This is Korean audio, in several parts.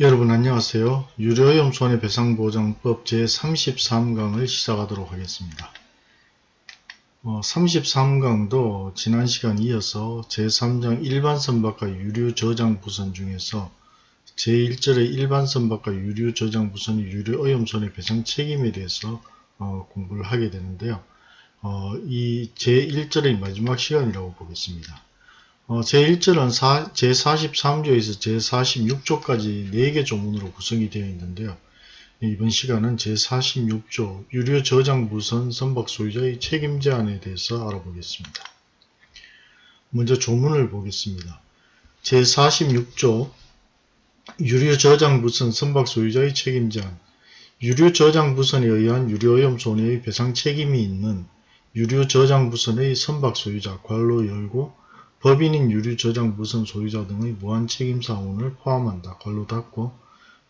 여러분 안녕하세요. 유료오염 손해 배상보장법 제33강을 시작하도록 하겠습니다. 어, 33강도 지난 시간 이어서 제3장 일반선박과 유류저장부선 중에서 제1절의 일반선박과 유류저장부선의 유료오염 손해 배상 책임에 대해서 어, 공부를 하게 되는데요. 어, 이 제1절의 마지막 시간이라고 보겠습니다. 어, 제1절은 사, 제43조에서 제46조까지 4개 조문으로 구성이 되어 있는데요. 이번 시간은 제46조 유료 저장 부선 선박 소유자의 책임 제한에 대해서 알아보겠습니다. 먼저 조문을 보겠습니다. 제46조 유료 저장 부선 선박 소유자의 책임 제한 유료 저장 부선에 의한 유료오염 손해의 배상 책임이 있는 유료 저장 부선의 선박 소유자 괄로 열고 법인인 유류 저장 무선 소유자 등의 무한 책임 사원을 포함한다. 걸로 닫고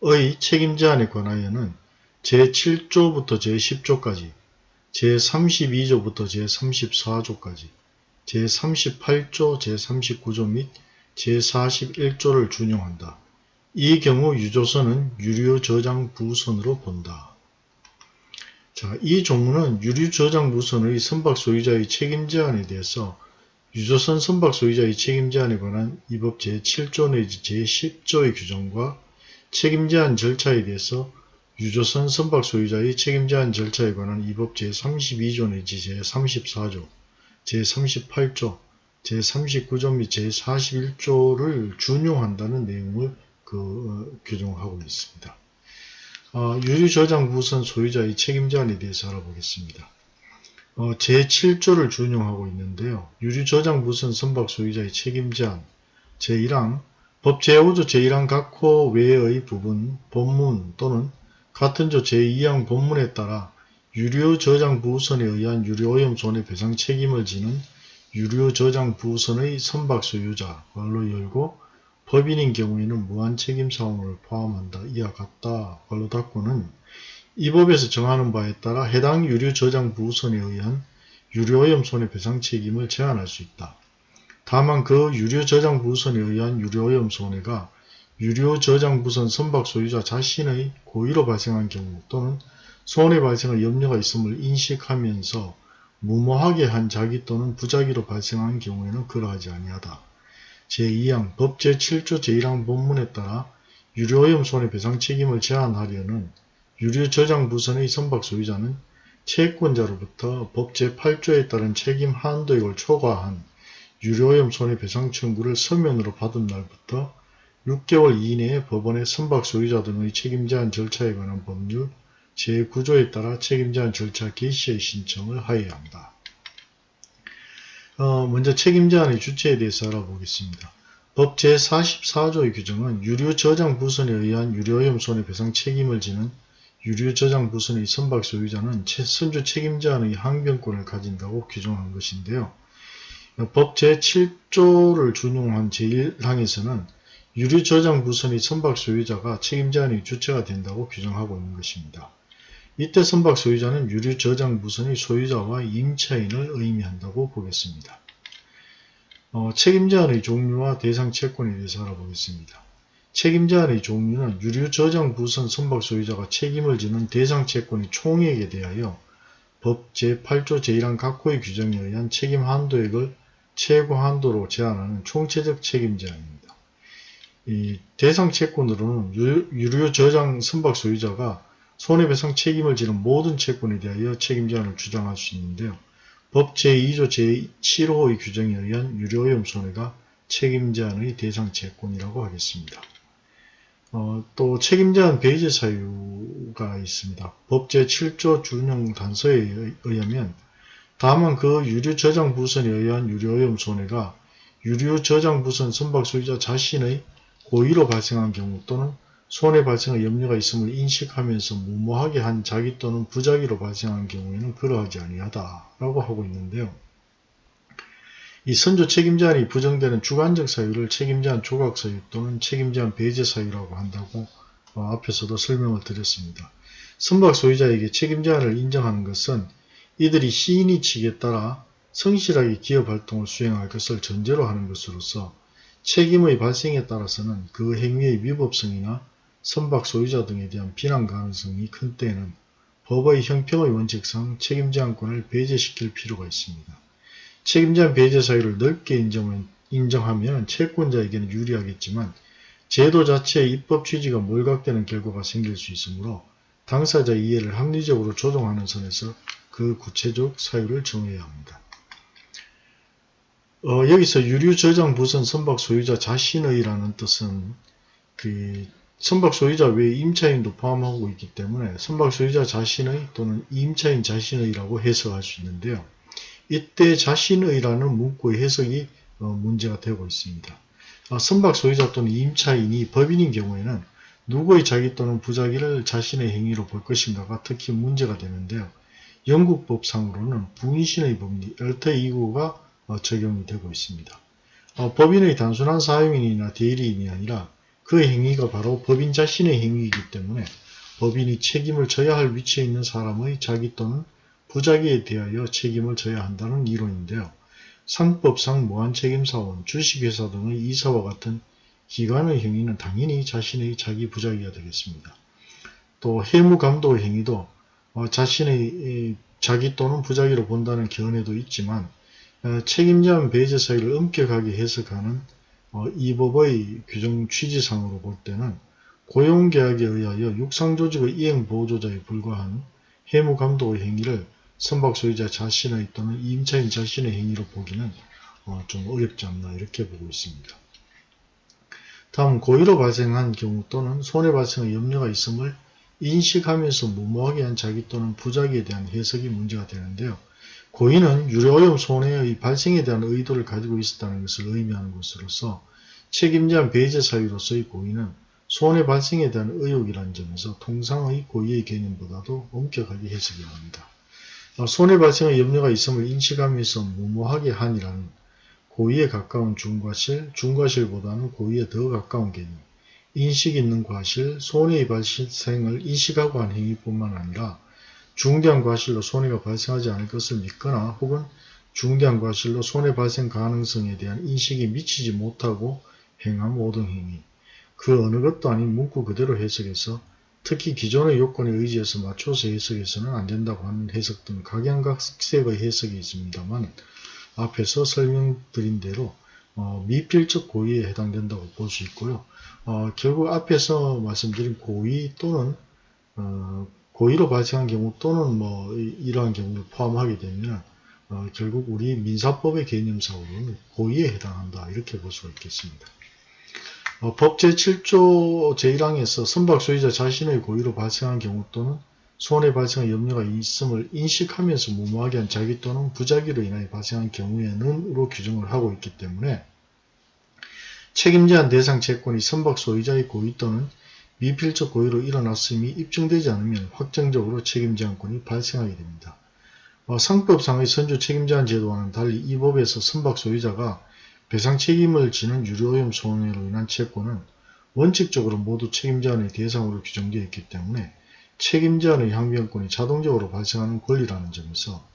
의 책임 제한에 관하여는 제7조부터 제10조까지 제32조부터 제34조까지 제38조, 제39조 및 제41조를 준용한다. 이 경우 유조선은 유료 저장 부선으로 본다. 자, 이 조문은 유류 저장 부선의 선박 소유자의 책임 제한에 대해서 유조선 선박 소유자의 책임 제한에 관한 이법 제7조 내지 제10조의 규정과 책임 제한 절차에 대해서 유조선 선박 소유자의 책임 제한 절차에 관한 이법 제32조 내지 제34조, 제38조, 제39조 및 제41조를 준용한다는 내용을 그 어, 규정하고 있습니다. 어, 유류저장 부선 소유자의 책임 제한에 대해서 알아보겠습니다. 어, 제7조를 준용하고 있는데요. 유류 저장 무선 선박 소유자의 책임 제한 제1항 법 제5조 제1항 각호 외의 부분, 본문 또는 같은 조 제2항 본문에 따라 유료 저장 부선에 의한 유료오염 손해배상 책임을 지는 유료 저장 부선의 선박 소유자 걸로 열고 법인인 경우에는 무한 책임 사원을 포함한다. 이와 같다. 걸로 닫고는 이 법에서 정하는 바에 따라 해당 유류 저장 부선에 의한 유료오염 손해배상 책임을 제한할 수 있다. 다만 그 유료 저장 부선에 의한 유료오염 손해가 유료 저장 부선 선박 소유자 자신의 고의로 발생한 경우 또는 손해 발생의 염려가 있음을 인식하면서 무모하게 한 자기 또는 부작위로 발생한 경우에는 그러하지 아니하다. 제2항 법 제7조 제1항 본문에 따라 유료오염 손해배상 책임을 제한하려는 유류 저장 부선의 선박 소유자는 채권자로부터 법 제8조에 따른 책임 한도액을 초과한 유료오염 손해배상 청구를 서면으로 받은 날부터 6개월 이내에 법원의 선박 소유자 등의 책임 제한 절차에 관한 법률 제9조에 따라 책임 제한 절차 개시의 신청을 하여야 한다. 어, 먼저 책임 제한의 주체에 대해서 알아보겠습니다. 법 제44조의 규정은 유료 저장 부선에 의한 유료오염 손해배상 책임을 지는 유류 저장 부선의 선박 소유자는 선주 책임자의 항변권을 가진다고 규정한 것인데요. 법 제7조를 준용한 제1항에서는 유류 저장 부선의 선박 소유자가 책임자의 주체가 된다고 규정하고 있는 것입니다. 이때 선박 소유자는 유류 저장 부선의 소유자와 임차인을 의미한다고 보겠습니다. 어, 책임자의 종류와 대상 채권에 대해서 알아보겠습니다. 책임자의 종류는 유류 저장 부선 선박 소유자가 책임을 지는 대상 채권의 총액에 대하여 법 제8조 제1항 각호의 규정에 의한 책임 한도액을 최고 한도로 제한하는 총체적 책임 제한입니다. 이 대상 채권으로는 유류 저장 선박 소유자가 손해배상 책임을 지는 모든 채권에 대하여 책임 제한을 주장할 수 있는데요. 법 제2조 제7호의 규정에 의한 유료오염 손해가 책임 제한의 대상 채권이라고 하겠습니다. 어, 또 책임제한 배제 사유가 있습니다. 법 제7조 준용 단서에 의하면 다만 그 유류 저장 부선에 의한 유료오염 손해가 유류 저장 부선 선박 소유자 자신의 고의로 발생한 경우 또는 손해 발생의 염려가 있음을 인식하면서 무모하게 한 자기 또는 부작위로 발생한 경우에는 그러하지 아니하다라고 하고 있는데요. 이 선조 책임제한이 부정되는 주관적 사유를 책임제한 조각 사유 또는 책임제한 배제 사유라고 한다고 어, 앞에서도 설명을 드렸습니다. 선박 소유자에게 책임제한을 인정하는 것은 이들이 시인이 칙에 따라 성실하게 기업 활동을 수행할 것을 전제로 하는 것으로서 책임의 발생에 따라서는 그 행위의 위법성이나 선박 소유자 등에 대한 비난 가능성이 큰 때에는 법의 형평의 원칙상 책임제한권을 배제시킬 필요가 있습니다. 책임제한 배제 사유를 넓게 인정하면, 인정하면 채권자에게는 유리하겠지만 제도 자체의 입법 취지가 몰각되는 결과가 생길 수 있으므로 당사자 이해를 합리적으로 조정하는 선에서 그 구체적 사유를 정해야 합니다. 어, 여기서 유류 저장 부선 선박 소유자 자신의라는 뜻은 그 선박 소유자 외에 임차인도 포함하고 있기 때문에 선박 소유자 자신의 또는 임차인 자신의라고 해석할 수 있는데요. 이때 자신의라는 문구의 해석이 어, 문제가 되고 있습니다. 어, 선박 소유자 또는 임차인이 법인인 경우에는 누구의 자기 또는 부자기를 자신의 행위로 볼 것인가가 특히 문제가 되는데요. 영국 법상으로는 부인신의 법리 엘터 2구가 어, 적용이 되고 있습니다. 법인의 단순한 사용인이나 대리인이 아니라 그 행위가 바로 법인 자신의 행위이기 때문에 법인이 책임을 져야 할 위치에 있는 사람의 자기 또는 부자기에 대하여 책임을 져야 한다는 이론인데요. 상법상 무한책임사원, 주식회사 등의 이사와 같은 기관의 행위는 당연히 자신의 자기 부자기가 되겠습니다. 또 해무감독의 행위도 어, 자신의 자기 또는 부자기로 본다는 견해도 있지만 어, 책임자한 배제 사유를 엄격하게 해석하는 어, 이 법의 규정 취지상으로 볼 때는 고용계약에 의하여 육상조직의 이행보조자에 불과한 해무감독의 행위를 선박 소유자 자신의 또는 임차인 자신의 행위로 보기는 어, 좀 어렵지 않나 이렇게 보고 있습니다. 다음 고의로 발생한 경우 또는 손해 발생의 염려가 있음을 인식하면서 무모하게 한 자기 또는 부작위에 대한 해석이 문제가 되는데요. 고의는 유료오염 손해의 발생에 대한 의도를 가지고 있었다는 것을 의미하는 것으로서 책임자한 배제 사유로서의 고의는 손해 발생에 대한 의혹이라는 점에서 통상의 고의의 개념보다도 엄격하게 해석해야 합니다. 어, 손해 발생의 염려가 있음을 인식하면서 무모하게 한이라는 고의에 가까운 중과실, 중과실보다는 고의에 더 가까운 개념, 인식 있는 과실, 손해의 발생을 인식하고 한 행위뿐만 아니라 중대한 과실로 손해가 발생하지 않을 것을 믿거나 혹은 중대한 과실로 손해 발생 가능성에 대한 인식이 미치지 못하고 행함 모든 행위. 그 어느 것도 아닌 문구 그대로 해석해서 특히 기존의 요건에 의지해서 맞춰서 해석해서는 안 된다고 하는 해석 등 각양각색의 해석이 있습니다만 앞에서 설명드린 대로 어, 미필적 고의에 해당된다고 볼 수 있고요. 어, 결국 앞에서 말씀드린 고의 또는 어, 고의로 발생한 경우 또는 뭐 이러한 경우를 포함하게 되면 어, 결국 우리 민사법의 개념상으로는 고의에 해당한다 이렇게 볼 수가 있겠습니다. 어, 법 제7조 제1항에서 선박 소유자 자신의 고의로 발생한 경우 또는 손해 발생의 염려가 있음을 인식하면서 무모하게 한 자기 또는 부자기로 인하여 발생한 경우에는으로 규정을 하고 있기 때문에 책임제한 대상 채권이 선박 소유자의 고의 또는 미필적 고의로 일어났음이 입증되지 않으면 확정적으로 책임제한권이 발생하게 됩니다. 어, 상법상의 선주 책임제한 제도와는 달리 이 법에서 선박 소유자가 배상 책임을 지는 유료오염 손해로 인한 채권은 원칙적으로 모두 책임제한의 대상으로 규정되어 있기 때문에 책임제한의 항변권이 자동적으로 발생하는 권리라는 점에서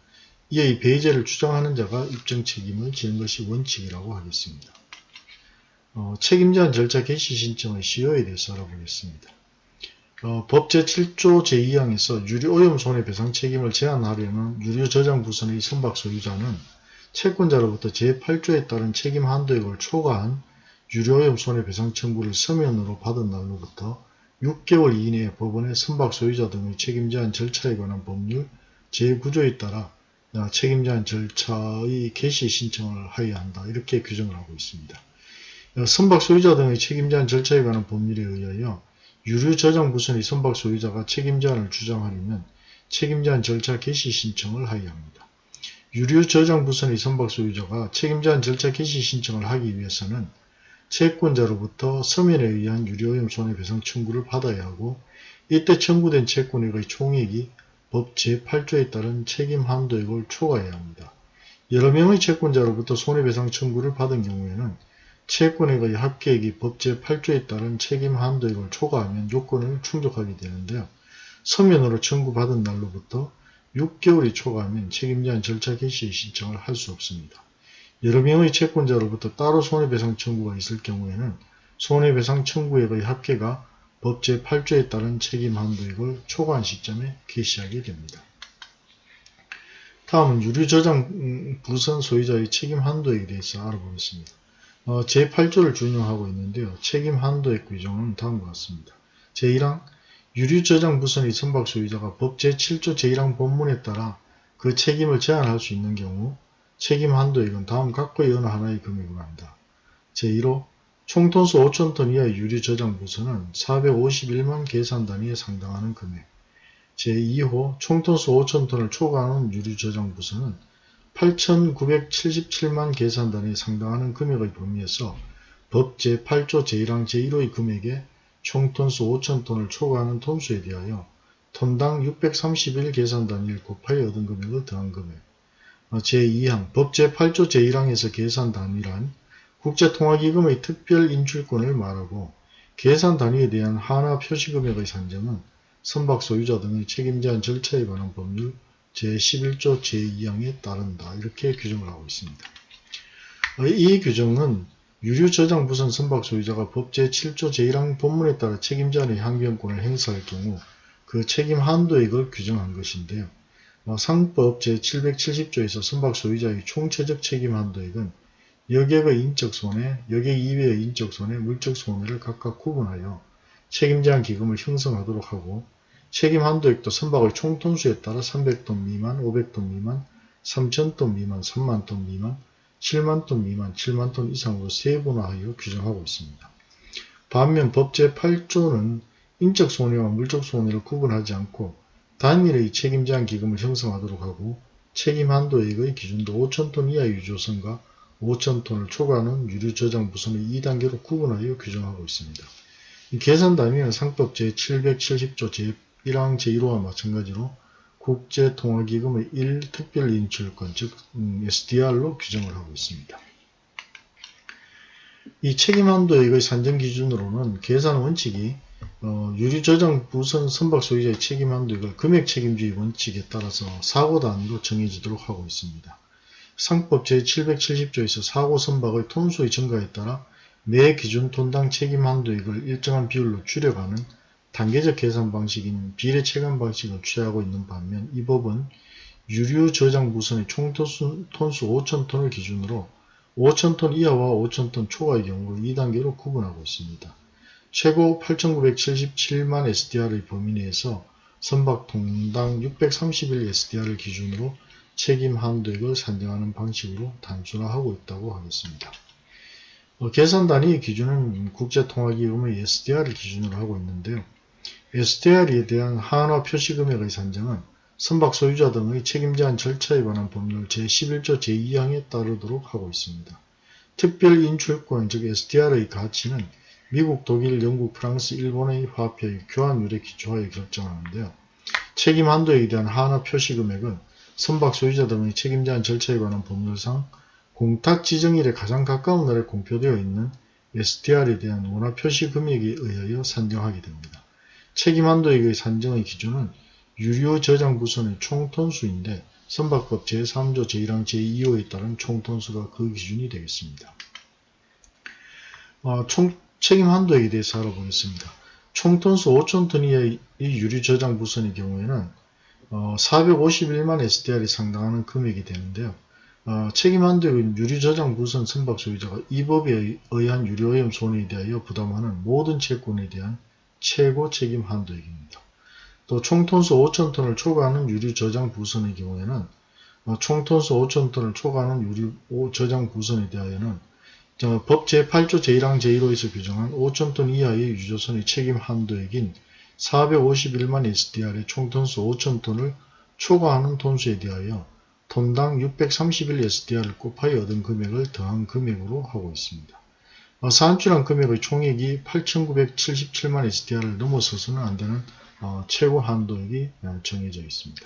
이의 배제를 주장하는 자가 입증 책임을 지는 것이 원칙이라고 하겠습니다. 어, 책임제한 절차 개시 신청의 시효에 대해서 알아보겠습니다. 어, 법 제7조 제2항에서 유류오염 손해배상 책임을 제한하려는 유류저장 부선의 선박 소유자는 채권자로부터 제8조에 따른 책임 한도액을 초과한 유료오염 손해배상 청구를 서면으로 받은 날로부터 6개월 이내에 법원의 선박 소유자 등의 책임 제한 절차에 관한 법률 제9조에 따라 책임 제한 절차의 개시 신청을 하여야 한다. 이렇게 규정을 하고 있습니다. 선박 소유자 등의 책임 제한 절차에 관한 법률에 의하여 유류 저장 부선의 선박 소유자가 책임 제한을 주장하려면 책임 제한 절차 개시 신청을 하여야 합니다. 유류 저장 부선의 선박 소유자가 책임제한 절차 개시 신청을 하기 위해서는 채권자로부터 서면에 의한 유료오염 손해배상 청구를 받아야 하고 이때 청구된 채권액의 총액이 법 제8조에 따른 책임 한도액을 초과해야 합니다. 여러 명의 채권자로부터 손해배상 청구를 받은 경우에는 채권액의 합계액이 법 제8조에 따른 책임 한도액을 초과하면 요건을 충족하게 되는데요. 서면으로 청구받은 날로부터 6개월이 초과하면 책임자한 절차 개시 신청을 할 수 없습니다. 여러 명의 채권자로부터 따로 손해배상 청구가 있을 경우에는 손해배상 청구액의 합계가 법 제8조에 따른 책임 한도액을 초과한 시점에 개시하게 됩니다. 다음은 유류 저장 음, 부선 소유자의 책임 한도액에 대해서 알아보겠습니다. 어, 제8조를 준용하고 있는데요. 책임 한도액 규정은 다음과 같습니다. 제1항 유류 저장 부선의 선박 소유자가 법 제7조 제1항 본문에 따라 그 책임을 제한할 수 있는 경우 책임 한도액은 다음 각거의 어느 하나의 금액으로 한다. 제1호 총톤수 5천톤 이하의 유류 저장 부선은 451만 계산 단위에 상당하는 금액. 제2호 총톤수 5천톤을 초과하는 유류 저장 부선은 8,977만 계산 단위에 상당하는 금액의 범위에서 법 제8조 제1항 제1호의 금액에 총 톤수 5천톤을 초과하는 톤수에 대하여 톤당 631 계산 단위를 곱하여 얻은 금액을 더한 금액. 제2항 법 제8조 제1항에서 계산 단위란 국제통화기금의 특별 인출권을 말하고 계산 단위에 대한 하나 표시금액의 산정은 선박 소유자 등의 책임제 한 절차에 관한 법률 제11조 제2항에 따른다. 이렇게 규정을 하고 있습니다. 이 규정은 유류 저장 부선 선박 소유자가 법 제7조 제1항 본문에 따라 책임자의 항변권을 행사할 경우 그 책임 한도액을 규정한 것인데요. 상법 제770조에서 선박 소유자의 총체적 책임 한도액은 여객의 인적 손해, 여객 이외의 인적 손해, 물적 손해를 각각 구분하여 책임제한 기금을 형성하도록 하고 책임 한도액도 선박의 총톤수에 따라 300톤 미만, 500톤 미만, 3000톤 미만, 3만톤 미만, 7만 톤 미만, 7만 톤 이상으로 세분화하여 규정하고 있습니다. 반면 법 제 8조는 인적 손해와 물적 손해를 구분하지 않고 단일의 책임 제한 기금을 형성하도록 하고 책임 한도액의 기준도 5천톤 이하의 유조선과 5천톤을 초과하는 유류 저장 부선의 2단계로 구분하여 규정하고 있습니다. 계산 단위는 상법 제770조 제1항 제1호와 마찬가지로 국제통화기금의 1특별인출권 즉 SDR로 음, 규정을 하고 있습니다. 이 책임한도액의 산정 기준으로는 계산 원칙이 어, 유류저장 부선 선박 소유자의 책임한도액을 금액 책임주의 원칙에 따라서 사고 단위로 정해지도록 하고 있습니다. 상법 제770조에서 사고 선박의 톤수의 증가에 따라 매 기준 톤당 책임 한도액을 일정한 비율로 줄여가는 단계적 계산 방식인 비례 체감 방식을 취하고 있는 반면 이 법은 유류 저장 부선의 총톤수 톤수 5,000톤을 기준으로 5,000톤 이하와 5,000톤 초과의 경우를 2단계로 구분하고 있습니다. 최고 8,977만 SDR의 범위 내에서 선박 통당 631 SDR을 기준으로 책임 한도액을 산정하는 방식으로 단순화하고 있다고 하겠습니다. 어, 계산 단위 기준은 국제통화기금의 SDR을 기준으로 하고 있는데요. SDR에 대한 한화 표시금액의 산정은 선박 소유자 등의 책임제한 절차에 관한 법률 제11조 제2항에 따르도록 하고 있습니다. 특별인출권 즉 SDR의 가치는 미국, 독일, 영국, 프랑스, 일본의 화폐의 교환율에 기초하여 결정하는데요. 책임 한도에 대한 한화 표시금액은 선박 소유자 등의 책임제한 절차에 관한 법률상 공탁 지정일에 가장 가까운 날에 공표되어 있는 SDR에 대한 원화 표시 금액에 의하여 산정하게 됩니다. 책임 한도액의 산정의 기준은 유료 저장 부선의 총톤수인데 선박법 제3조 제1항 제2호에 따른 총톤수가 그 기준이 되겠습니다. 어, 총 책임 한도액에 대해서 알아보겠습니다. 총톤수 5천톤 이하의 유류 저장 부선의 경우에는 어, 451만 SDR이 상당하는 금액이 되는데요. 어, 책임한도액은 유류 저장 부선 선박 소유자가 이 법에 의한 유료오염 손해에 대하여 부담하는 모든 채권에 대한 최고 책임 한도액입니다. 또 총톤수 5천톤을 초과하는 유류 저장 부선의 경우에는 어, 총톤수 5천톤을 초과하는 유류 저장 부선에 대하여는 법 제8조 제1항 제1호에서 규정한 5천톤 이하의 유조선의 책임 한도액인 451만 SDR의 총톤수 5천톤을 초과하는 톤수에 대하여 톤당 631 SDR을 곱하여 얻은 금액을 더한 금액으로 하고 있습니다. 어, 산출한 금액의 총액이 8,977만 SDR을 넘어서서는 안되는 어, 최고 한도액이 정해져 있습니다.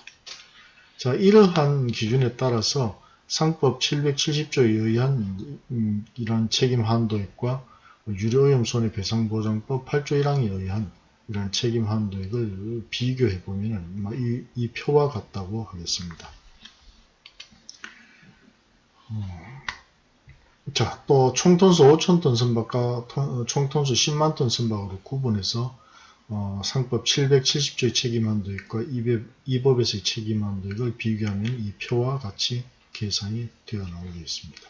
자, 이러한 기준에 따라서 상법 770조에 의한 음, 이러한 책임 한도액과 유료오염 손해배상보장법 8조 1항에 의한 이런 책임 한도액을 비교해 보면 이, 이 표와 같다고 하겠습니다. 음. 자, 또 총톤수 5천톤 선박과 총톤수 10만톤 선박으로 구분해서 어, 상법 770조의 책임한도액과 이 법에서의 책임한도액을 비교하면 이 표와 같이 계산이 되어 나오게 있습니다.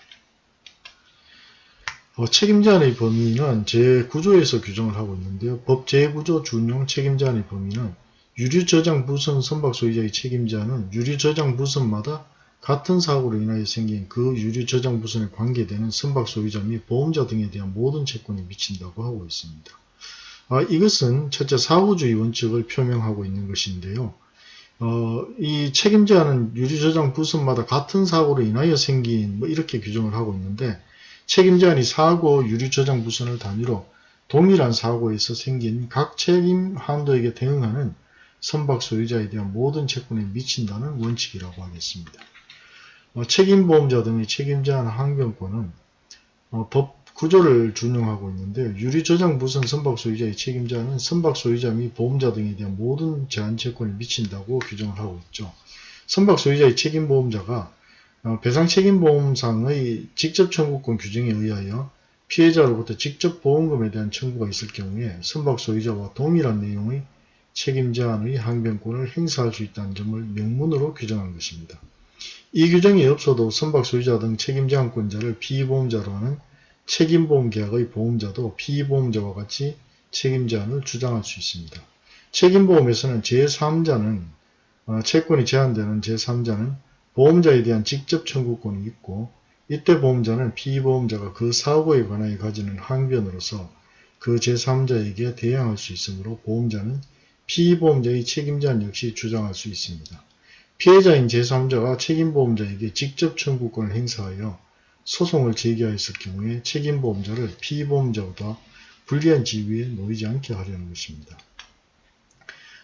어, 책임제한의 범위는 제9조에서 규정을 하고 있는데요. 법 제9조 준용 책임제한의 범위는 유류 저장 부선 선박 소유자의 책임제한은 유류 저장 부선마다 같은 사고로 인하여 생긴 그 유류 저장 부선에 관계되는 선박 소유자 및 보험자 등에 대한 모든 채권에 미친다고 하고 있습니다. 아, 이것은 첫째 사후주의 원칙을 표명하고 있는 것인데요. 어, 이 책임제한은 유류 저장 부선마다 같은 사고로 인하여 생긴 뭐 이렇게 규정을 하고 있는데 책임제한이 사고 유류 저장 부선을 단위로 동일한 사고에서 생긴 각 책임 한도에게 대응하는 선박 소유자에 대한 모든 채권에 미친다는 원칙이라고 하겠습니다. 어, 책임보험자 등의 책임제한 항변권은 어, 법 구조를 준용하고 있는데 유리저장 부선 선박 소유자의 책임자는 선박 소유자 및 보험자 등에 대한 모든 제한 채권에 미친다고 규정을 하고 있죠. 선박 소유자의 책임보험자가 어, 배상 책임보험상의 직접 청구권 규정에 의하여 피해자로부터 직접 보험금에 대한 청구가 있을 경우에 선박 소유자와 동일한 내용의 책임 제한의 항변권을 행사할 수 있다는 점을 명문으로 규정한 것입니다. 이 규정이 없어도 선박 소유자 등 책임 제한권자를 피보험자로 하는 책임보험계약의 보험자도 피보험자와 같이 책임 제한을 주장할 수 있습니다. 책임보험에서는 제3자는 어, 채권이 제한되는 제3자는 보험자에 대한 직접 청구권이 있고 이때 보험자는 피보험자가 그 사고에 관하여 가지는 항변으로서 그 제3자에게 대항할 수 있으므로 보험자는 피보험자의 책임자는 역시 주장할 수 있습니다. 피해자인 제3자가 책임보험자에게 직접 청구권을 행사하여 소송을 제기하였을 경우에 책임보험자를 피보험자보다 불리한 지위에 놓이지 않게 하려는 것입니다.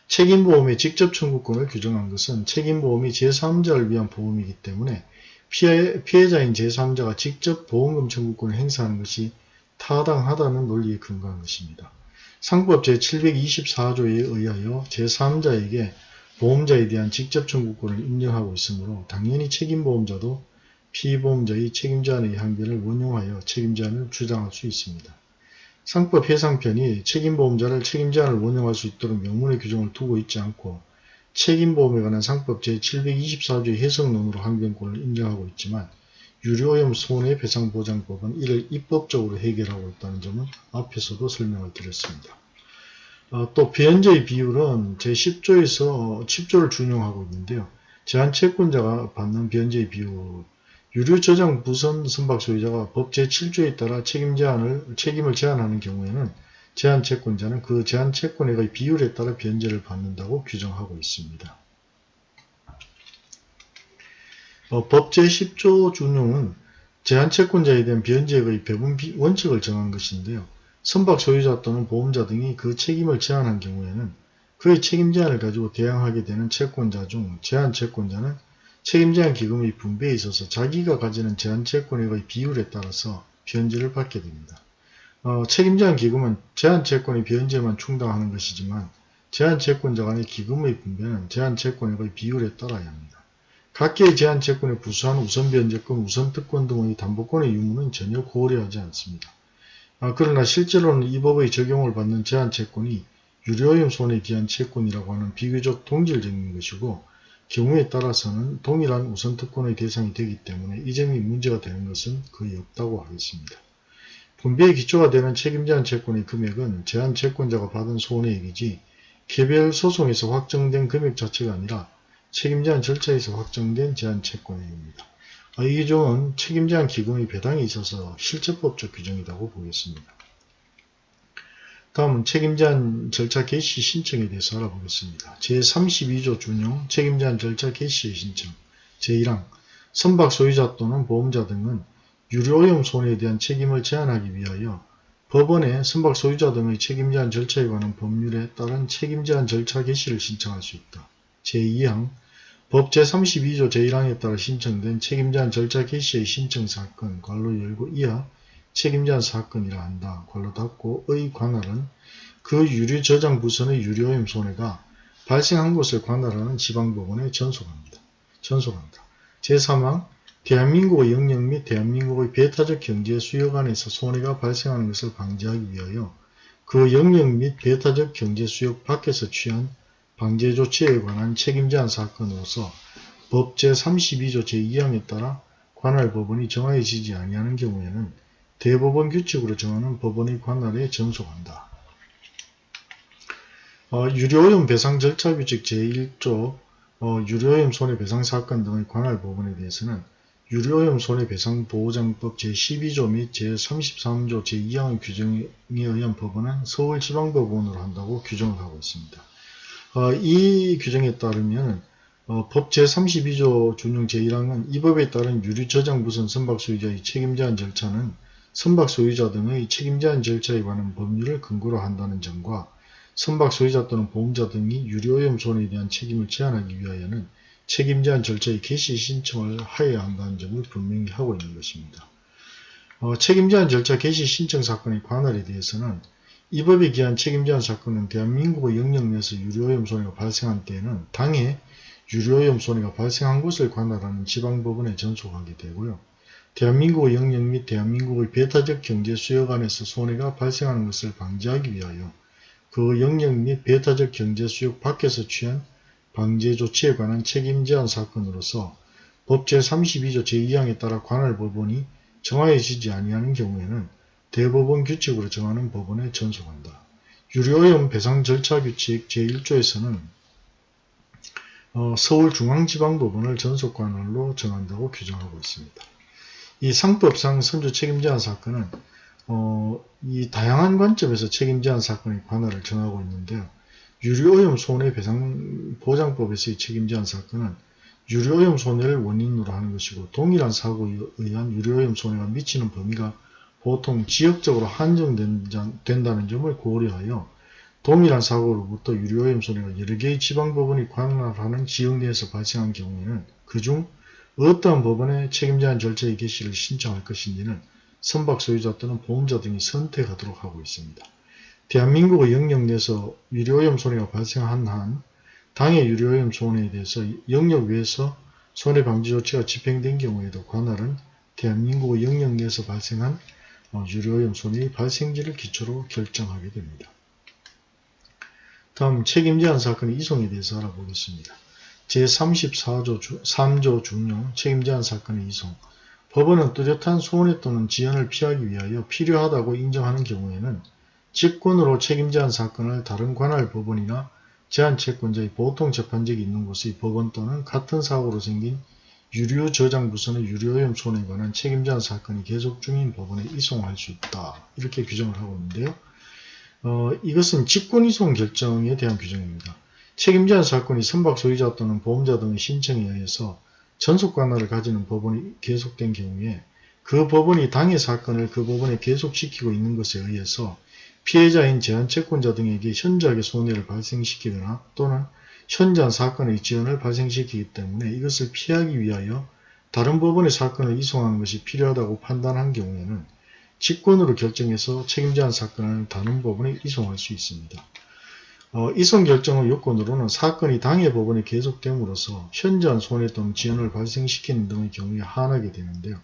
책임보험의 직접 청구권을 규정한 것은 책임보험이 제3자를 위한 보험이기 때문에 피해, 피해자인 제3자가 직접 보험금 청구권을 행사하는 것이 타당하다는 논리에 근거한 것입니다. 상법 제724조에 의하여 제3자에게 보험자에 대한 직접 청구권을 인정하고 있으므로 당연히 책임보험자도 피보험자의 책임제한의 항변을 원용하여 책임제한을 주장할 수 있습니다. 상법 해상편이 책임보험자를 책임제한을 원용할 수 있도록 명문의 규정을 두고 있지 않고 책임보험에 관한 상법 제724조의 해석론으로 항변권을 인정하고 있지만 유료오염 손해배상보장법은 이를 입법적으로 해결하고 있다는 점은 앞에서도 설명을 드렸습니다. 어, 또 변제의 비율은 제10조에서 10조를 준용하고 있는데요. 제한 채권자가 받는 변제의 비율 유료저장 부선 선박 소유자가 법 제7조에 따라 책임 제한을, 책임을 제한하는 경우에는 제한 채권자는 그 제한 채권액의 비율에 따라 변제를 받는다고 규정하고 있습니다. 어, 법 제10조 준용은 제한 채권자에 대한 변제액의 배분 원칙을 정한 것인데요. 선박 소유자 또는 보험자 등이 그 책임을 제한한 경우에는 그의 책임 제한을 가지고 대항하게 되는 채권자 중 제한 채권자는 책임 제한 기금의 분배에 있어서 자기가 가지는 제한 채권액의 비율에 따라서 변제를 받게 됩니다. 어, 책임 제한 기금은 제한 채권의 변제만 충당하는 것이지만 제한 채권자 간의 기금의 분배는 제한 채권액의 비율에 따라야 합니다. 각계의 제한 채권에 부수한 우선 변제권, 우선 특권 등의 담보권의 유무는 전혀 고려하지 않습니다. 아, 그러나 실제로는 이 법의 적용을 받는 제한채권이 유료오염 손해에 대한 채권이라고 하는 비교적 동질적인 것이고 경우에 따라서는 동일한 우선특권의 대상이 되기 때문에 이 점이 문제가 되는 것은 거의 없다고 하겠습니다. 분배의 기초가 되는 책임제한 채권의 금액은 제한 채권자가 받은 손해액이지 개별 소송에서 확정된 금액 자체가 아니라 책임제한 절차에서 확정된 제한 채권액입니다. 아, 이 규정은 책임제한 기금의 배당에 있어서 실체법적 규정이라고 보겠습니다. 다음은 책임제한 절차 개시 신청에 대해서 알아보겠습니다. 제32조 준용 책임제한 절차 개시의 신청 제1항 선박 소유자 또는 보험자 등은 유료오염 손해에 대한 책임을 제한하기 위하여 법원에 선박 소유자 등의 책임제한 절차에 관한 법률에 따른 책임제한 절차 개시를 신청할 수 있다. 제2항 법 제32조 제1항에 따라 신청된 책임제한 절차 개시의 신청 사건 관로 열고 이하 책임제한 사건이라 한다. 관로 닫고의 관할은 그 유류 저장 부선의 유료오염 손해가 발생한 것을 관할하는 지방법원에 전속합니다. 전속한다. 제3항 대한민국의 영역 및 대한민국의 배타적 경제 수요관에서 손해가 발생하는 것을 방지하기 위하여 그 영역 및 배타적 경제 수역 밖에서 취한 방제 조치에 관한 책임 제한 사건으로서 법 제32조 제2항에 따라 관할 법원이 정하여지지 아니하는 경우에는 대법원 규칙으로 정하는 법원의 관할에 전속한다. 어, 유료오염 배상 절차 규칙 제1조 어, 유료오염 손해배상 사건 등의 관할 법원에 대해서는 유료오염 손해배상 보호장법 제12조 및 제33조 제2항의 규정에 의한 법원은 서울지방법원으로 한다고 규정을 하고 있습니다. 어, 이 규정에 따르면 어, 법 제32조 준용 제1항은 이 법에 따른 유류 저장부선 선박 소유자의 책임 제한 절차는 선박 소유자 등의 책임 제한 절차에 관한 법률을 근거로 한다는 점과 선박 소유자 또는 보험자 등이 유료오염 손해에 대한 책임을 제한하기 위하여는 책임 제한 절차의 개시 신청을 하여야 한다는 점을 분명히 하고 있는 것입니다. 어, 책임 제한 절차 개시 신청 사건의 관할에 대해서는 이 법에 기한 책임제한 사건은 대한민국의 영역 내에서 유료오염 손해가 발생한 때에는 당해 유료오염 손해가 발생한 것을 관할하는 지방법원에 전속하게 되고요. 대한민국의 영역 및 대한민국의 배타적 경제 수역 안에서 손해가 발생하는 것을 방지하기 위하여 그 영역 및 배타적 경제 수역 밖에서 취한 방제 조치에 관한 책임 제한 사건으로서 법 제32조 제2항에 따라 관할 법원이 정하여지지 아니하는 경우에는 대법원 규칙으로 정하는 법원에 전속한다. 유료오염 배상 절차 규칙 제1조에서는 어, 서울중앙지방법원을 전속관할로 정한다고 규정하고 있습니다. 이 상법상 선주 책임 제한 사건은 어, 이 다양한 관점에서 책임 제한 사건의 관할을 정하고 있는데요. 유료오염 손해배상보장법에서의 책임 제한 사건은 유료오염 손해를 원인으로 하는 것이고 동일한 사고에 의한 유료오염 손해가 미치는 범위가 보통 지역적으로 한정된다는 점을 고려하여 동일한 사고로부터 유료오염 손해가 여러 개의 지방법원이 관할하는 지역 내에서 발생한 경우에는 그중 어떠한 법원에 책임제한 절차의 개시를 신청할 것인지는 선박 소유자 또는 보험자 등이 선택하도록 하고 있습니다. 대한민국의 영역 내에서 유료오염 손해가 발생한 한 당해 유료오염 손해에 대해서 영역 외에서 손해방지 조치가 집행된 경우에도 관할은 대한민국의 영역 내에서 발생한 어, 유료오염 손해의 발생지를 기초로 결정하게 됩니다. 다음 책임제한 사건의 이송에 대해서 알아보겠습니다. 제34조 3조 중용 책임제한 사건의 이송 법원은 뚜렷한 손해 또는 지연을 피하기 위하여 필요하다고 인정하는 경우에는 직권으로 책임제한 사건을 다른 관할 법원이나 제한채권자의 보통 재판적이 있는 곳의 법원 또는 같은 사고로 생긴 유료 저장 부선의 유료오염 손해에 관한 책임제한 사건이 계속 중인 법원에 이송할 수 있다. 이렇게 규정을 하고 있는데요. 어, 이것은 직권이송 결정에 대한 규정입니다. 책임제한 사건이 선박 소유자 또는 보험자 등의 신청에 의해서 전속 관할을 가지는 법원이 계속된 경우에 그 법원이 당해 사건을 그 법원에 계속시키고 있는 것에 의해서 피해자인 제한채권자 등에게 현저하게 손해를 발생시키거나 또는 현저한 사건의 지연을 발생시키기 때문에 이것을 피하기 위하여 다른 법원의 사건을 이송하는 것이 필요하다고 판단한 경우에는 직권으로 결정해서 책임제한 사건을 다른 법원에 이송할 수 있습니다. 어, 이송 결정의 요건으로는 사건이 당해 법원에 계속됨으로써 현저한 손해 또는 지연을 발생시키는 등의 경우에 한하게 되는데요.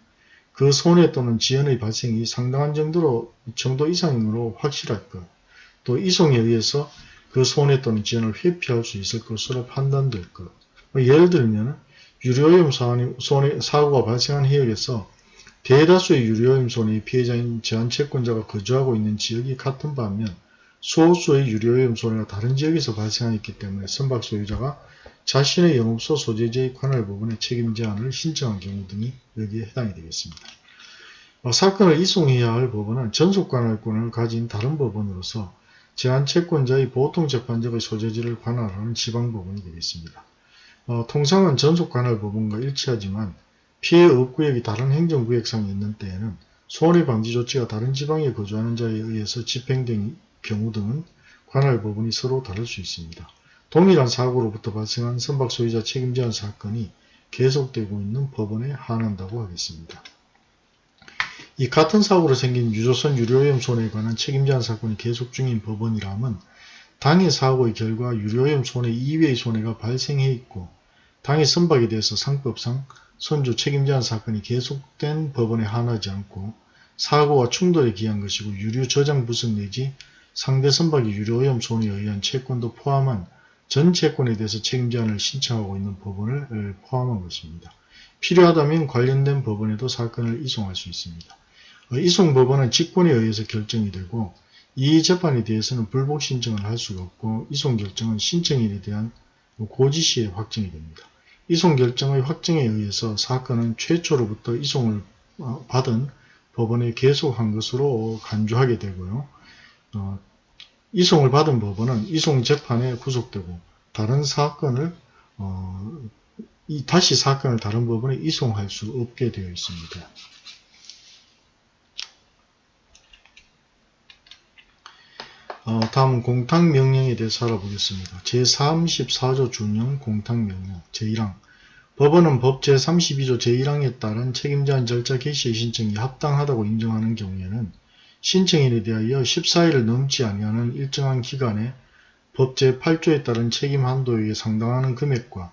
그 손해 또는 지연의 발생이 상당한 정도로 정도 이상으로 확실할 것, 또 이송에 의해서 그 손해 또는 지연을 회피할 수 있을 것으로 판단될 것. 뭐 예를 들면 유료오염 손해, 사고가 발생한 해역에서 대다수의 유료오염 손해의 피해자인 제한채권자가 거주하고 있는 지역이 같은 반면 소수의 유료오염 손해가 다른 지역에서 발생하였기 때문에 선박 소유자가 자신의 영업소 소재지의 관할 부분의 책임 제한을 신청한 경우 등이 여기에 해당이 되겠습니다. 어, 사건을 이송해야 할 법원은 전속관할권을 가진 다른 법원으로서 제한채권자의 보통재판적의 소재지를 관할하는 지방법원이 되겠습니다. 어, 통상은 전속관할법원과 일치하지만 피해 업구역이 다른 행정구역상에 있는 때에는 손해방지 조치가 다른 지방에 거주하는 자에 의해서 집행된 경우 등은 관할법원이 서로 다를 수 있습니다. 동일한 사고로부터 발생한 선박 소유자 책임 제한 사건이 계속되고 있는 법원에 한한다고 하겠습니다. 이 같은 사고로 생긴 유조선 유료오염 손해에 관한 책임 제한 사건이 계속 중인 법원이라면 당해 사고의 결과 유료오염 손해 이외의 손해가 발생해 있고 당해 선박에 대해서 상법상 선주 책임 제한 사건이 계속된 법원에 한하지 않고 사고와 충돌에 기한 것이고 유류 저장 부선 내지 상대 선박이 유료오염 손해에 의한 채권도 포함한 전 채권에 대해서 책임 제한을 신청하고 있는 법원을 포함한 것입니다. 필요하다면 관련된 법원에도 사건을 이송할 수 있습니다. 어, 이송 법원은 직권에 의해서 결정이 되고 이 재판에 대해서는 불복 신청을 할 수가 없고 이송 결정은 신청인에 대한 고지 시에 확정이 됩니다. 이송 결정의 확정에 의해서 사건은 최초로부터 이송을 어, 받은 법원에 계속한 것으로 간주하게 되고요. 어, 이송을 받은 법원은 이송 재판에 구속되고 다른 사건을 어, 다시 사건을 다른 법원에 이송할 수 없게 되어 있습니다. 어, 다음 공탁명령에 대해서 알아보겠습니다. 제34조 준용 공탁명령 제1항 법원은 법 제32조 제1항에 따른 책임제한 절차 개시의 신청이 합당하다고 인정하는 경우에는 신청인에 대하여 14일을 넘지 아니하는 일정한 기간에 법 제8조에 따른 책임 한도에 상당하는 금액과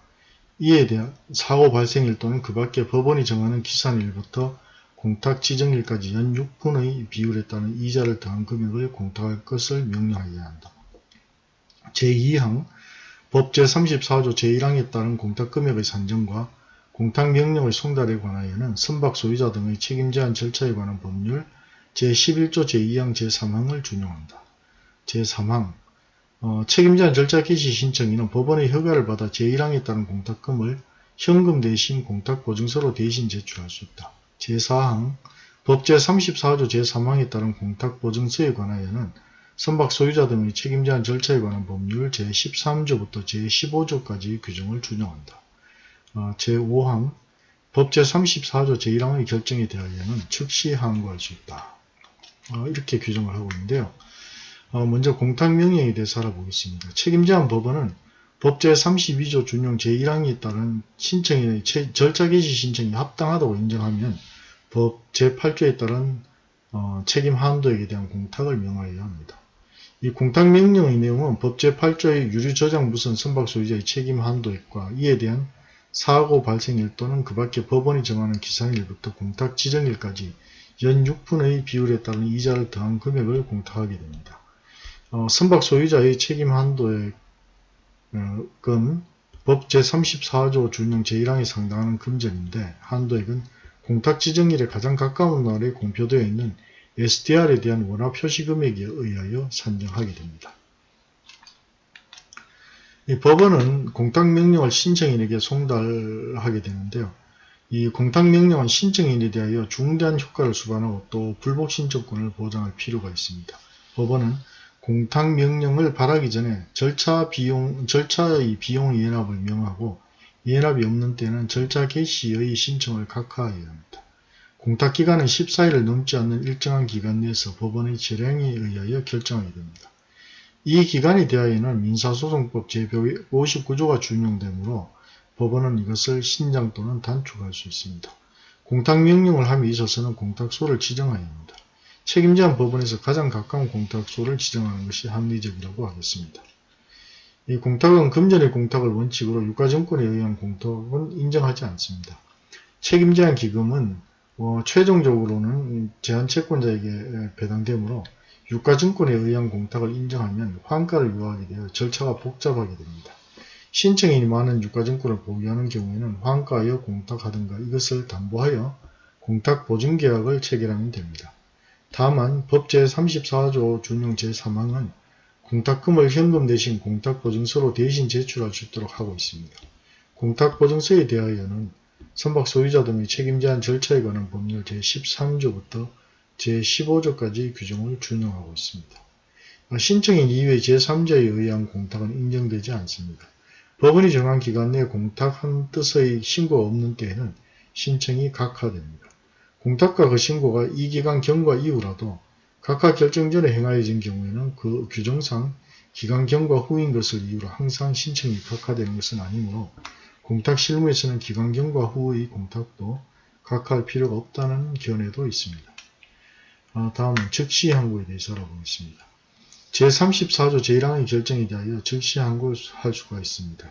이에 대한 사고 발생일 또는 그 밖에 법원이 정하는 기산일부터 공탁 지정일까지 연 6분의 비율에 따른 이자를 더한 금액을 공탁할 것을 명령하여야 한다. 제2항 법 제34조 제1항에 따른 공탁금액의 산정과 공탁명령의 송달에 관하여는 선박 소유자 등의 책임제한 절차에 관한 법률 제11조 제2항 제3항을 준용한다. 제3항 어, 책임제한 절차 개시 신청인은 법원의 허가를 받아 제1항에 따른 공탁금을 현금 대신 공탁보증서로 대신 제출할 수 있다. 제4항 법 제 34조 제3항에 따른 공탁보증서에 관하여는 선박 소유자 등의 책임제한 절차에 관한 법률 제13조부터 제15조까지 규정을 준용한다. 어, 제5항 법 제 34조 제1항의 결정에 대하여는 즉시 항고할 수 있다. 어, 이렇게 규정을 하고 있는데요. 어, 먼저 공탁명령에 대해서 알아보겠습니다. 책임제한 법원은 법 제 32조 준용 제1항에 따른 신청인의 절차 개시 신청이 합당하다고 인정하면 법 제8조에 따른 어, 책임 한도에 대한 공탁을 명하여야 합니다. 이 공탁 명령의 내용은 법 제8조의 유류 저장 무선 선박 소유자의 책임 한도액과 이에 대한 사고 발생일 또는 그 밖에 법원이 정하는 기산일부터 공탁 지정일까지 연 6분의 비율에 따른 이자를 더한 금액을 공탁하게 됩니다. 어, 선박 소유자의 책임 한도액 은 어, 법 제34조 준용 제1항에 상당하는 금전인데 한도액은 공탁 지정일에 가장 가까운 날에 공표되어 있는 SDR에 대한 원화 표시 금액에 의하여 산정하게 됩니다. 법원은 공탁명령을 신청인에게 송달하게 되는데요. 이 공탁명령은 신청인에 대하여 중대한 효과를 수반하고 또 불복 신청권을 보장할 필요가 있습니다. 법원은 공탁 명령을 발하기 전에 절차 비용, 절차의 비용 예납을 명하고 예납이 없는 때는 절차 개시의 신청을 각하해야 합니다. 공탁 기간은 14일을 넘지 않는 일정한 기간 내에서 법원의 재량에 의하여 결정하게 됩니다. 이 기간에 대하여는 민사소송법 제159조가 준용되므로 법원은 이것을 신장 또는 단축할 수 있습니다. 공탁 명령을 함에 있어서는 공탁소를 지정해야 합니다. 책임제한 법원에서 가장 가까운 공탁소를 지정하는 것이 합리적이라고 하겠습니다. 이 공탁은 금전의 공탁을 원칙으로 유가증권에 의한 공탁은 인정하지 않습니다. 책임제한 기금은 어, 최종적으로는 제한채권자에게 배당되므로 유가증권에 의한 공탁을 인정하면 환가를 요하게 되어 절차가 복잡하게 됩니다. 신청인이 많은 유가증권을 보유하는 경우에는 환가하여 공탁하든가 이것을 담보하여 공탁보증계약을 체결하면 됩니다. 다만 법 제34조 준용 제3항은 공탁금을 현금 대신 공탁보증서로 대신 제출할 수 있도록 하고 있습니다. 공탁보증서에 대하여는 선박 소유자 등의 책임 제한 절차에 관한 법률 제13조부터 제15조까지 규정을 준용하고 있습니다. 신청인 이외 제3자에 의한 공탁은 인정되지 않습니다. 법원이 정한 기간 내에 공탁한 뜻의 신고가 없는 때에는 신청이 각하됩니다. 공탁과 그 신고가 이 기간 경과 이후라도 각하 결정 전에 행하여진 경우에는 그 규정상 기간 경과 후인 것을 이유로 항상 신청이 각하되는 것은 아니므로 공탁 실무에서는 기간 경과 후의 공탁도 각하할 필요가 없다는 견해도 있습니다. 아, 다음은 즉시 항고에 대해서 알아보겠습니다. 제34조 제1항의 결정에 대하여 즉시 항고할 수가 있습니다.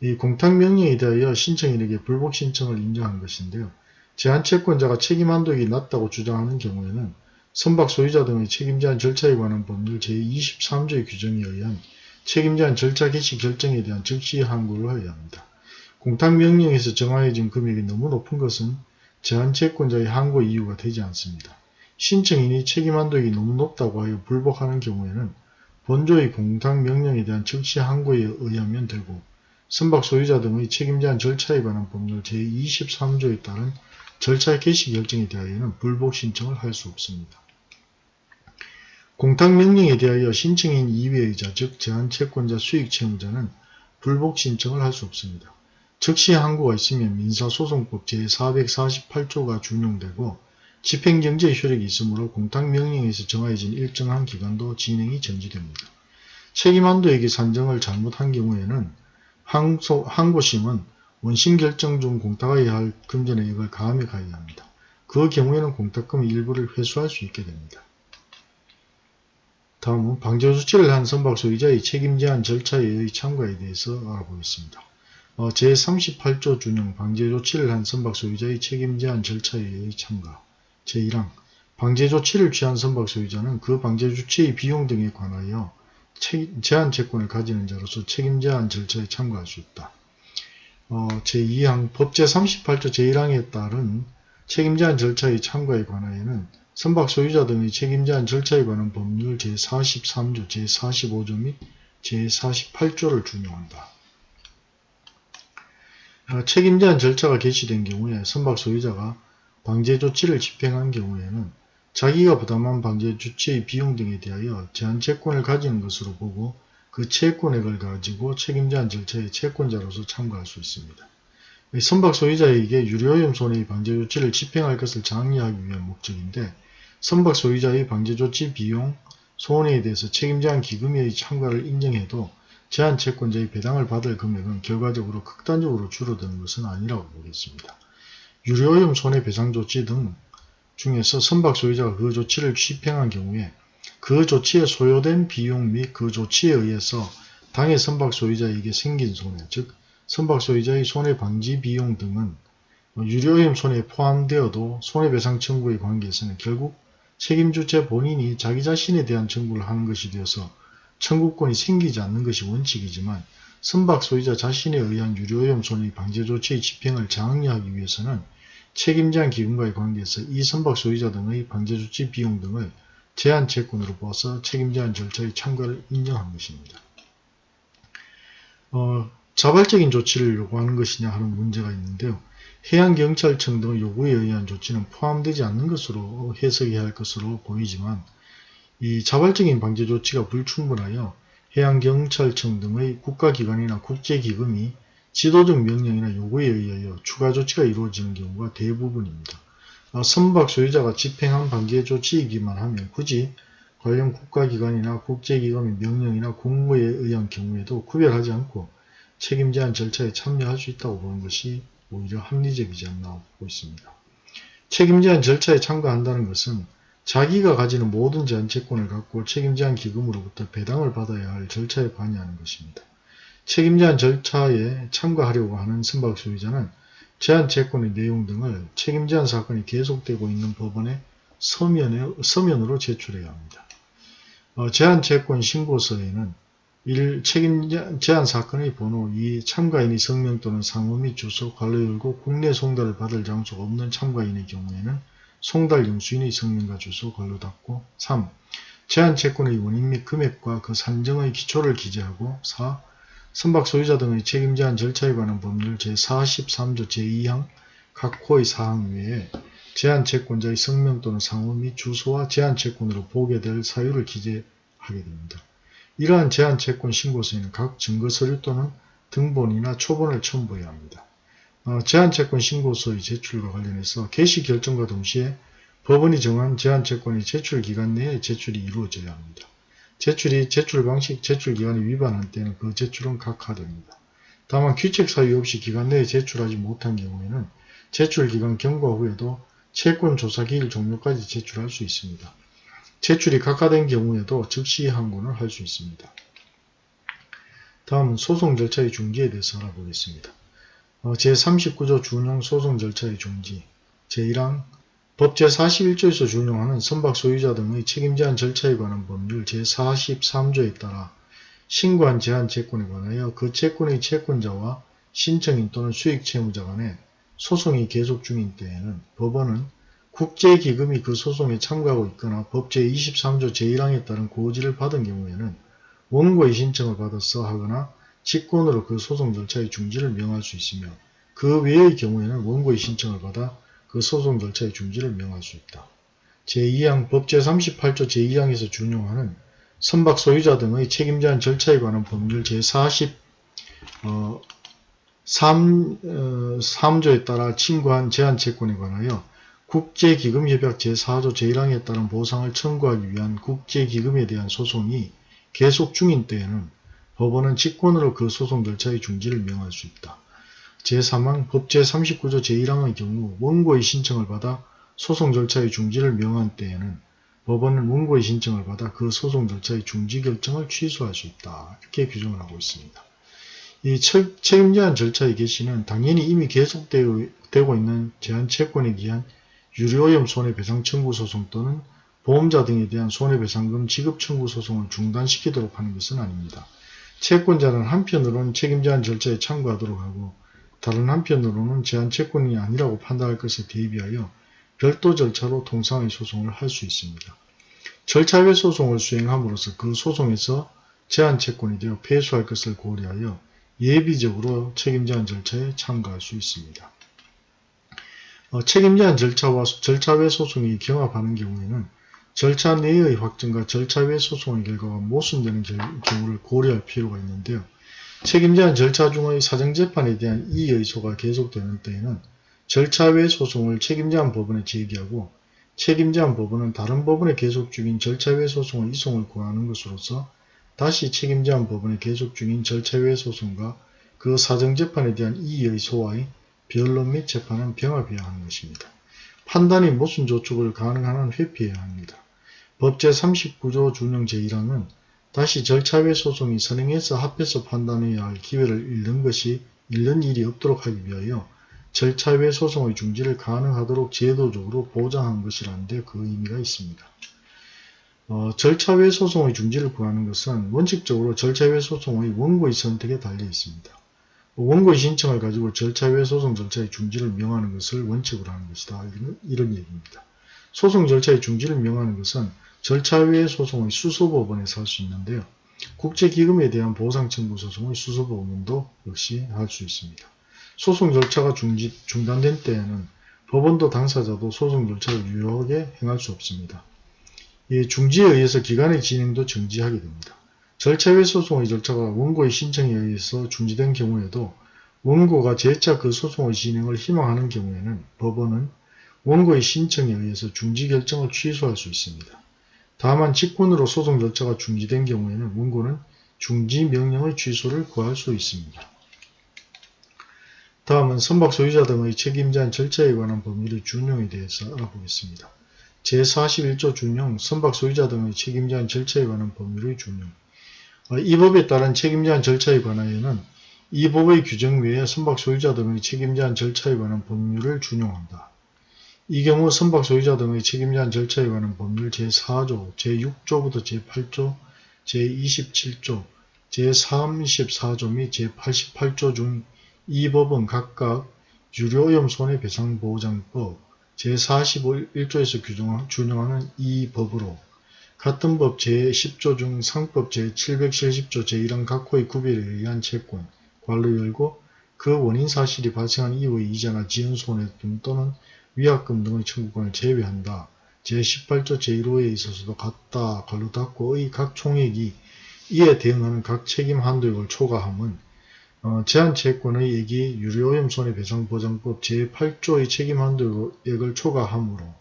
이 공탁명령에 대하여 신청인에게 불복 신청을 인정한 것인데요. 제한채권자가 책임 한도액이 낮다고 주장하는 경우에는 선박 소유자 등의 책임제한 절차에 관한 법률 제23조의 규정에 의한 책임제한 절차 개시 결정에 대한 즉시 항고를 하여야 합니다. 공탁명령에서 정하여진 금액이 너무 높은 것은 제한채권자의 항고 이유가 되지 않습니다. 신청인이 책임한도액이 너무 높다고 하여 불복하는 경우에는 본조의 공탁명령에 대한 즉시 항고에 의하면 되고 선박 소유자 등의 책임제한 절차에 관한 법률 제23조에 따른 절차 개시 결정에 대하여는 불복 신청을 할 수 없습니다. 공탁 명령에 대하여 신청인 이외의자 즉 제한 채권자 수익 채무자는 불복 신청을 할 수 없습니다. 즉시 항고가 있으면 민사소송법 제448조가 준용되고 집행경제 효력이 있으므로 공탁명령에서 정해진 일정한 기간도 진행이 정지됩니다. 책임한도액의 산정을 잘못한 경우에는 항소, 항고심은 원심 결정 중 공탁하여야 할 금전액을 가함에 가해야 합니다. 그 경우에는 공탁금 일부를 회수할 수 있게 됩니다. 다음은 방조 조치를 한 선박 소유자의 책임 제한 절차의 참가에 대해서 알아보겠습니다. 어, 제38조 준용 방제 조치를 한 선박 소유자의 책임 제한 절차의 참가 제1항 방제 조치를 취한 선박 소유자는 그 방제 조치의 비용 등에 관하여 제한 채권을 가지는 자로서 책임 제한 절차에 참가할 수 있다. 어, 제2항 법제 38조 제1항에 따른 책임제한 절차의 참가에 관하여는 선박 소유자 등의 책임제한 절차에 관한 법률 제43조, 제45조 및 제48조를 준용한다. 어, 책임제한 절차가 개시된 경우에 선박 소유자가 방제 조치를 집행한 경우에는 자기가 부담한 방제 조치의 비용 등에 대하여 제한 채권을 가지는 것으로 보고 그 채권액을 가지고 책임제한 절차의 채권자로서 참가할 수 있습니다. 선박 소유자에게 유료오염 손해의 방제 조치를 집행할 것을 장려하기 위한 목적인데 선박 소유자의 방제 조치 비용, 소원에 대해서 책임제한 기금의 참가를 인정해도 제한 채권자의 배당을 받을 금액은 결과적으로 극단적으로 줄어드는 것은 아니라고 보겠습니다. 유료오염 손해배상 조치 등 중에서 선박 소유자가 그 조치를 집행한 경우에 그 조치에 소요된 비용 및 그 조치에 의해서 당해 선박 소유자에게 생긴 손해, 즉 선박 소유자의 손해방지 비용 등은 유료오염 손해에 포함되어도 손해배상 청구의 관계에서는 결국 책임주체 본인이 자기 자신에 대한 청구를 하는 것이 되어서 청구권이 생기지 않는 것이 원칙이지만 선박 소유자 자신에 의한 유료오염 손해 방제 조치의 집행을 장려하기 위해서는 책임제한 기금과의 관계에서 이 선박 소유자 등의 방제 조치 비용 등을 제한 채권으로 보아서 책임제한 절차의 참가를 인정한 것입니다. 어, 자발적인 조치를 요구하는 것이냐 하는 문제가 있는데요. 해양경찰청 등 요구에 의한 조치는 포함되지 않는 것으로 해석해야 할 것으로 보이지만 이 자발적인 방제 조치가 불충분하여 해양경찰청 등의 국가기관이나 국제기금이 지도적 명령이나 요구에 의하여 추가 조치가 이루어지는 경우가 대부분입니다. 아, 선박 소유자가 집행한 방제 조치이기만 하면 굳이 관련 국가기관이나 국제기관의 명령이나 공고에 의한 경우에도 구별하지 않고 책임 제한 절차에 참여할 수 있다고 보는 것이 오히려 합리적이지 않나 보고 있습니다. 책임 제한 절차에 참가한다는 것은 자기가 가지는 모든 제한채권을 갖고 책임 제한 기금으로부터 배당을 받아야 할 절차에 관여하는 것입니다. 책임 제한 절차에 참가하려고 하는 선박 소유자는 제한채권의 내용 등을 책임 제한 사건이 계속되고 있는 법원에 서면에, 서면으로 제출해야 합니다. 어, 제한채권 신고서에는 1. 책임 제한 사건의 번호 2. 참가인이 성명 또는 상호 및 주소, 관로 열고 국내 송달을 받을 장소가 없는 참가인의 경우에는 송달 영수인의 성명과 주소, 관로 닫고 3. 제한 채권의 원인 및 금액과 그 산정의 기초를 기재하고 4. 선박 소유자 등의 책임 제 한 절차에 관한 법률 제43조 제2항 각 호의 사항 외에 제한 채권자의 성명 또는 상호 및 주소와 제한 채권으로 보게 될 사유를 기재하게 됩니다. 이러한 제한 채권 신고서에는 각 증거서류 또는 등본이나 초본을 첨부해야 합니다. 어, 제한채권 신고서의 제출과 관련해서 개시 결정과 동시에 법원이 정한 제한채권의 제출 기간 내에 제출이 이루어져야 합니다. 제출이 제출 방식, 제출 기간이 위반할 때는 그 제출은 각하됩니다. 다만 규칙 사유 없이 기간 내에 제출하지 못한 경우에는 제출 기간 경과 후에도 채권 조사 기일 종료까지 제출할 수 있습니다. 제출이 각하된 경우에도 즉시 항고를 할 수 있습니다. 다음은 소송 절차의 중지에 대해서 알아보겠습니다. 어, 제39조 준용 소송 절차의 중지 제1항 법 제41조에서 준용하는 선박 소유자 등의 책임 제한 절차에 관한 법률 제43조에 따라 신고한 제한 채권에 관하여 그 채권의 채권자와 신청인 또는 수익 채무자 간에 소송이 계속 중인 때에는 법원은 국제기금이 그 소송에 참가하고 있거나 법 제23조 제1항에 따른 고지를 받은 경우에는 원고의 신청을 받아서 하거나 직권으로 그 소송 절차의 중지를 명할 수 있으며 그 외의 경우에는 원고의 신청을 받아 그 소송 절차의 중지를 명할 수 있다. 제2항 법 제38조 제2항에서 준용하는 선박 소유자 등의 책임 제한 절차에 관한 법률 제40 어, 3, 어, 3조에 따라 친구한 제한 채권에 관하여 국제기금협약 제4조 제1항에 따른 보상을 청구하기 위한 국제기금에 대한 소송이 계속 중인 때에는 법원은 직권으로 그 소송 절차의 중지를 명할 수 있다. 제3항 법 제 39조 제1항의 경우 원고의 신청을 받아 소송 절차의 중지를 명한 때에는 법원은 원고의 신청을 받아 그 소송 절차의 중지 결정을 취소할 수 있다. 이렇게 규정을 하고 있습니다. 이 책임 제한 절차의 개시는 당연히 이미 계속되고 있는 제한 채권에 기한 유료오염 손해배상 청구 소송 또는 보험자 등에 대한 손해배상금 지급 청구 소송을 중단시키도록 하는 것은 아닙니다. 채권자는 한편으로는 책임 제한 절차에 참고하도록 하고 다른 한편으로는 제한 채권이 아니라고 판단할 것에 대비하여 별도 절차로 통상의 소송을 할 수 있습니다. 절차외 소송을 수행함으로써 그 소송에서 제한 채권이 되어 패소할 것을 고려하여 예비적으로 책임 제한 절차에 참가할 수 있습니다. 어, 책임 제한 절차와 절차 외 소송이 경합하는 경우에는 절차 내의 확정과 절차 외 소송의 결과가 모순되는 경우를 고려할 필요가 있는데요. 책임 제한 절차 중의 사정재판에 대한 이의소가 계속되는 때에는 절차 외 소송을 책임 제한 법원에 제기하고 책임 제한 법원은 다른 법원에 계속 중인 절차 외 소송의 이송을 구하는 것으로서 다시 책임 제한 법원에 계속 중인 절차 외 소송과 그 사정재판에 대한 이의의 소와의 변론 및 재판은 병합해야 하는 것입니다. 판단이 모순 조촉을 가능한 한 회피해야 합니다. 법 제 39조 준용 제1항은 다시 절차 외 소송이 선행해서 합해서 판단해야 할 기회를 잃는 것이 잃는 일이 없도록 하기 위하여 절차 외 소송의 중지를 가능하도록 제도적으로 보장한 것이라는데 그 의미가 있습니다. 어, 절차 외 소송의 중지를 구하는 것은 원칙적으로 절차 외 소송의 원고의 선택에 달려 있습니다. 원고의 신청을 가지고 절차 외 소송 절차의 중지를 명하는 것을 원칙으로 하는 것이다. 이런, 이런 얘기입니다. 소송 절차의 중지를 명하는 것은 절차 외 소송의 수소법원에서 할 수 있는데요. 국제기금에 대한 보상 청구 소송의 수소법원도 역시 할 수 있습니다. 소송 절차가 중지, 중단된 때에는 법원도 당사자도 소송 절차를 유효하게 행할 수 없습니다. 이 중지에 의해서 기간의 진행도 정지하게 됩니다. 절차외 소송의 절차가 원고의 신청에 의해서 중지된 경우에도 원고가 재차 그 소송의 진행을 희망하는 경우에는 법원은 원고의 신청에 의해서 중지 결정을 취소할 수 있습니다. 다만 직권으로 소송 절차가 중지된 경우에는 원고는 중지 명령의 취소를 구할 수 있습니다. 다음은 선박 소유자 등의 책임 제한 절차에 관한 법률의 준용에 대해서 알아보겠습니다. 제41조 준용, 선박 소유자 등의 책임 제한 절차에 관한 법률의 준용 어, 이 법에 따른 책임 제한 절차에 관하여는 이 법의 규정 외에 선박 소유자 등의 책임 제한 절차에 관한 법률을 준용한다. 이 경우 선박 소유자 등의 책임 제한 절차에 관한 법률 제4조, 제6조부터 제8조, 제27조, 제34조 및 제88조 중 이 법은 각각 유료오염 손해배상보장법 제41조에서 규정, 준용하는 이 법으로 같은 법 제10조 중 상법 제770조 제1항 각호의 구별에 의한 채권, 관로 열고 그 원인 사실이 발생한 이후의 이자나 지연 손해금 또는 위약금 등의 청구권을 제외한다. 제18조 제1호에 있어서도 같다 관로 닫고의 각 총액이 이에 대응하는 각 책임 한도액을 초과함은 어, 제한채권의 액이 유료오염 손해배상보장법 제8조의 책임 한도액을 초과하므로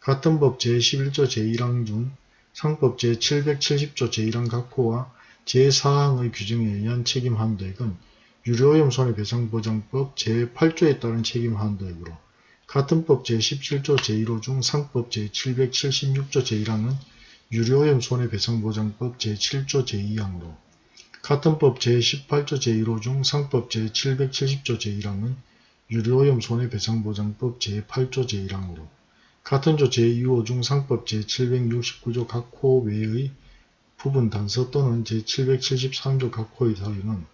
같은 법 제11조 제1항 중 상법 제770조 제1항 각호와 제4항의 규정에 의한 책임 한도액은 유료오염 손해배상보장법 제8조에 따른 책임 한도액으로 같은 법 제17조 제1호 중 상법 제776조 제1항은 유료오염 손해배상보장법 제7조 제2항으로 같은 법 제18조 제1호 중 상법 제770조 제1항은 유료오염 손해배상보장법 제8조 제1항으로 같은 조 제2호 중 상법 제769조 각호 외의 부분 단서 또는 제773조 각 호의 사유는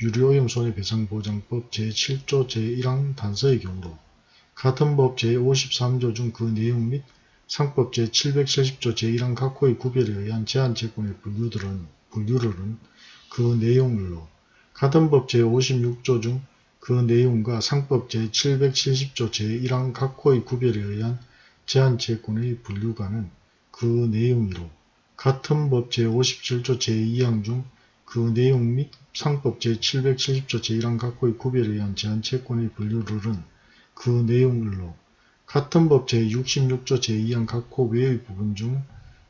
유료오염 손해배상보장법 제7조 제1항 단서의 경우로 같은 법 제53조 중 그 내용 및 상법 제770조 제1항 각 호의 구별에 의한 제한채권의 분류들은, 분류를은 그 내용을로 같은 법 제56조 중 그 내용과 상법 제770조 제1항 각 호의 구별에 의한 제한채권의 분류가는 그 내용이로 같은 법 제57조 제2항 중 그 내용 및 상법 제770조 제1항 각 호의 구별에 의한 제한채권의 분류를은 그 내용을로 같은 법 제66조 제2항 각호 외의 부분 중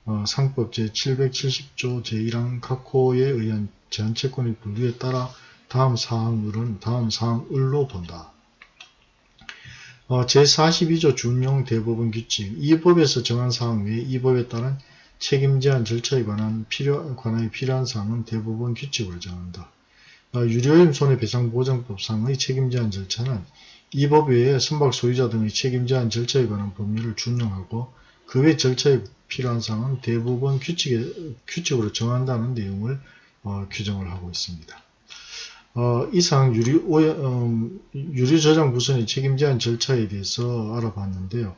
어, 상법 제770조 제1항 각 호에 의한 제한채권의 분류에 따라 다음 사항을은 다음 사항을로 본다. 어, 제42조 준용 대법원 규칙 이 법에서 정한 사항 외에 이 법에 따른 책임 제한 절차에 관한 필요, 관하여 필요한 사항은 대법원 규칙으로 정한다. 어, 유료임 손해배상보장법상의 책임 제한 절차는 이법 외에 선박 소유자 등의 책임 제한 절차에 관한 법률을 준용하고 그 외 절차에 필요한 사항은 대법원 규칙에, 규칙으로 정한다는 내용을 어, 규정을 하고 있습니다. 어, 이상 유리, 음, 유리 저장 부선의 책임 제한 절차에 대해서 알아봤는데요.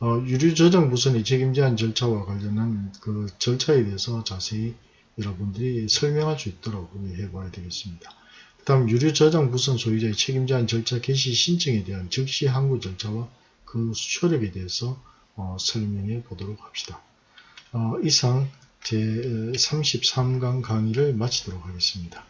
어, 유리 저장 부선의 책임 제한 절차와 관련한 그 절차에 대해서 자세히 여러분들이 설명할 수 있도록 해봐야 되겠습니다. 그 다음 유리 저장 부선 소유자의 책임 제한 절차 개시 신청에 대한 즉시 항고 절차와 그 효력에 대해서 어, 설명해 보도록 합시다. 어, 이상 제33강 강의를 마치도록 하겠습니다.